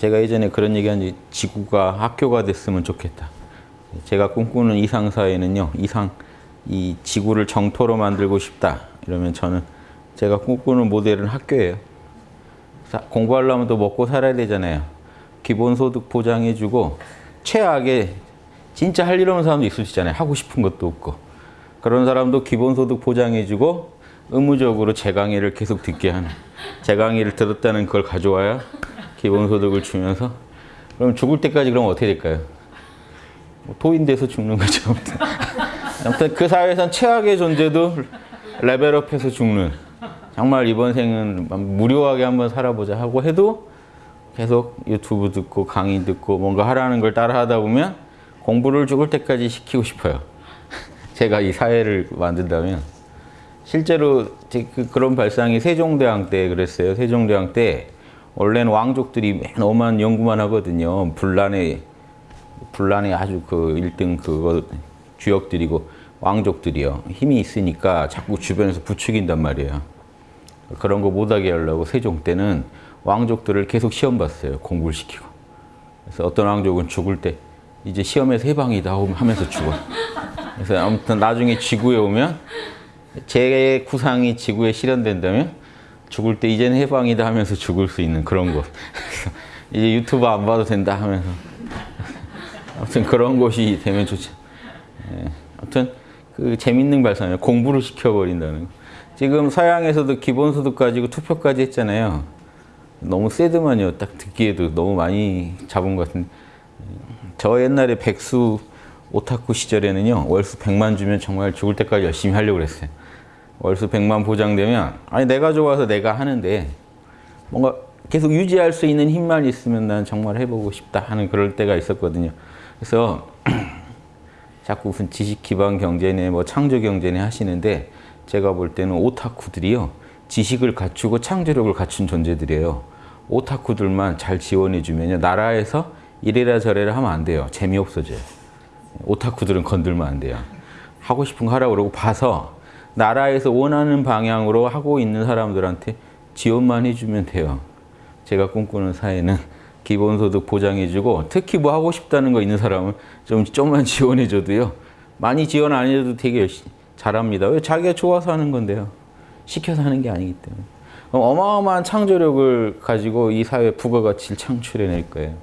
제가 예전에 그런 얘기한 지 지구가 학교가 됐으면 좋겠다. 제가 꿈꾸는 이상 사회는요. 이상 이 지구를 정토로 만들고 싶다. 이러면 저는 제가 꿈꾸는 모델은 학교예요. 사- 공부하려면 또 먹고 살아야 되잖아요. 기본소득 보장해주고 최악의 진짜 할 일 없는 사람도 있을 수 있잖아요. 하고 싶은 것도 없고. 그런 사람도 기본소득 보장해주고 의무적으로 제 강의를 계속 듣게 하는. 제 강의를 들었다는 걸 가져와야 기본소득을 주면서 그럼 죽을 때까지 그럼 어떻게 될까요? 뭐 토인돼서 죽는 거죠. 아무튼. 그 사회에선 최악의 존재도 레벨업해서 죽는. 정말 이번 생은 무료하게 한번 살아보자 하고 해도 계속 유튜브 듣고 강의 듣고 뭔가 하라는 걸 따라 하다 보면 공부를 죽을 때까지 시키고 싶어요. 제가 이 사회를 만든다면 실제로 제 그- 그런 발상이 세종대왕 때 그랬어요. 세종대왕 때 원래는 왕족들이 맨 오만 연구만 하거든요. 분란의 분란의 아주 그 1등 그거 주역들이고 왕족들이요. 힘이 있으니까 자꾸 주변에서 부추긴단 말이에요. 그런 거 못하게 하려고 세종 때는 왕족들을 계속 시험 봤어요. 공부를 시키고. 그래서 어떤 왕족은 죽을 때 이제 시험에서 해방이다 하면서 죽어. 그래서 아무튼 나중에 지구에 오면 제 구상이 지구에 실현된다면 죽을 때 이제는 해방이다 하면서 죽을 수 있는 그런 곳. 이제 유튜브 안 봐도 된다 하면서 아무튼 그런 곳이 되면 좋죠. 예. 아무튼 그 재밌는 발상이에요. 공부를 시켜버린다는 거. 지금 서양에서도 기본소득 가지고 투표까지 했잖아요. 너무 세드만요. 딱 듣기에도 너무 많이 잡은 것 같은데. 저 옛날에 백수 오타쿠 시절에는요. 월수 100만 주면 정말 죽을 때까지 열심히 하려고 그랬어요. 월수 100만 보장되면 아니 내가 좋아서 내가 하는데 뭔가 계속 유지할 수 있는 힘만 있으면 난 정말 해보고 싶다 하는 그럴 때가 있었거든요. 그래서 자꾸 무슨 지식 기반 경제네 뭐 창조 경제네 하시는데 제가 볼 때는 오타쿠들이요. 지식을 갖추고 창조력을 갖춘 존재들이에요. 오타쿠들만 잘 지원해 주면요. 나라에서 이래라 저래라 하면 안 돼요. 재미없어져요. 오타쿠들은 건들면 안 돼요. 하고 싶은 거 하라고 그러고 봐서 나라에서 원하는 방향으로 하고 있는 사람들한테 지원만 해주면 돼요. 제가 꿈꾸는 사회는 기본소득 보장해주고 특히 뭐 하고 싶다는 거 있는 사람은 좀 좀만 지원해줘도요. 많이 지원 안 해도 되게 잘합니다. 왜 자기가 좋아서 하는 건데요. 시켜서 하는 게 아니기 때문에. 어마어마한 창조력을 가지고 이 사회 부가가치를 창출해낼 거예요.